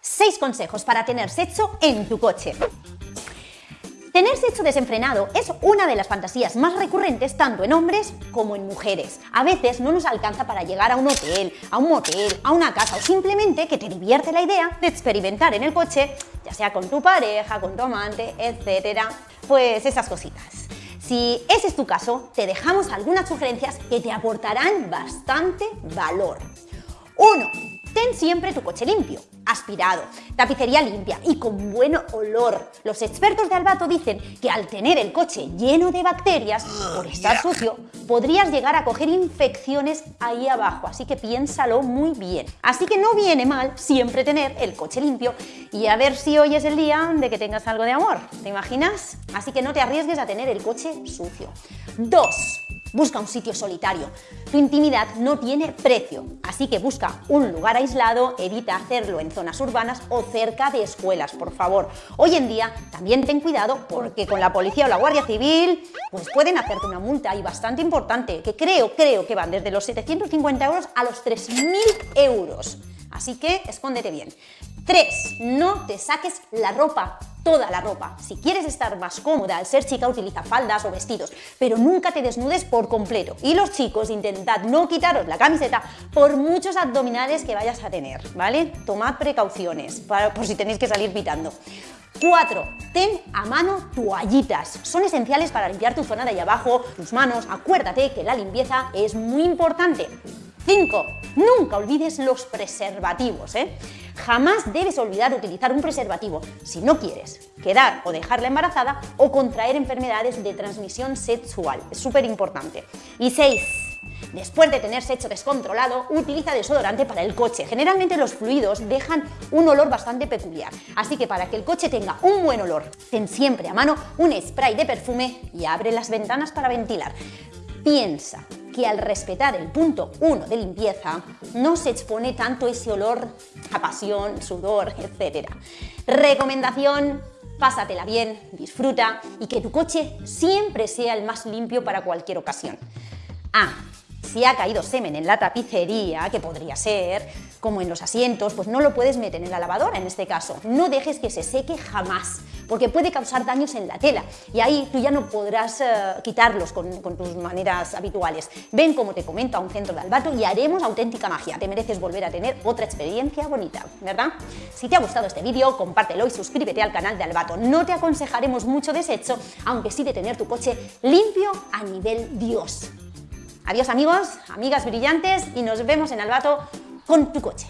6 consejos para tener sexo en tu coche. Tener sexo desenfrenado es una de las fantasías más recurrentes tanto en hombres como en mujeres. A veces no nos alcanza para llegar a un hotel, a un motel, a una casa o simplemente que te divierte la idea de experimentar en el coche, ya sea con tu pareja, con tu amante, etcétera, pues esas cositas. Si ese es tu caso, te dejamos algunas sugerencias que te aportarán bastante valor. 1. Ten siempre tu coche limpio, aspirado, tapicería limpia y con buen olor. Los expertos de Albato dicen que al tener el coche lleno de bacterias, por estar sucio, podrías llegar a coger infecciones ahí abajo, así que piénsalo muy bien. Así que no viene mal siempre tener el coche limpio y a ver si hoy es el día de que tengas algo de amor, ¿te imaginas? Así que no te arriesgues a tener el coche sucio. 2. Busca un sitio solitario. Tu intimidad no tiene precio, así que busca un lugar aislado, evita hacerlo en zonas urbanas o cerca de escuelas, por favor. Hoy en día también ten cuidado porque con la policía o la guardia civil pues pueden hacerte una multa y bastante importante, que creo, creo que van desde los 750 euros a los 3.000 euros. Así que escóndete bien. 3. No te saques la ropa, toda la ropa. Si quieres estar más cómoda al ser chica, utiliza faldas o vestidos, pero nunca te desnudes por completo. Y los chicos, intentad no quitaros la camiseta por muchos abdominales que vayas a tener, ¿vale? Tomad precauciones por si tenéis que salir pitando. 4. Ten a mano toallitas. Son esenciales para limpiar tu zona de ahí abajo, tus manos. Acuérdate que la limpieza es muy importante. 5. Nunca olvides los preservativos. ¿eh? Jamás debes olvidar utilizar un preservativo si no quieres quedar o dejarla embarazada o contraer enfermedades de transmisión sexual. Es súper importante. Y 6. Después de tener sexo descontrolado, utiliza desodorante para el coche. Generalmente los fluidos dejan un olor bastante peculiar, así que para que el coche tenga un buen olor, ten siempre a mano un spray de perfume y abre las ventanas para ventilar. Piensa que al respetar el punto 1 de limpieza no se expone tanto ese olor a pasión, sudor, etc. Recomendación, pásatela bien, disfruta y que tu coche siempre sea el más limpio para cualquier ocasión. Ah, si ha caído semen en la tapicería, que podría ser, como en los asientos, pues no lo puedes meter en la lavadora en este caso. No dejes que se seque jamás, porque puede causar daños en la tela y ahí tú ya no podrás eh, quitarlos con, con, tus maneras habituales. Ven, como te comento, a un centro de albato y haremos auténtica magia. Te mereces volver a tener otra experiencia bonita, ¿verdad? Si te ha gustado este vídeo, compártelo y suscríbete al canal de Albato. No te aconsejaremos mucho desecho, aunque sí de tener tu coche limpio a nivel Dios. Adiós amigos, amigas brillantes y nos vemos en Albato con tu coche.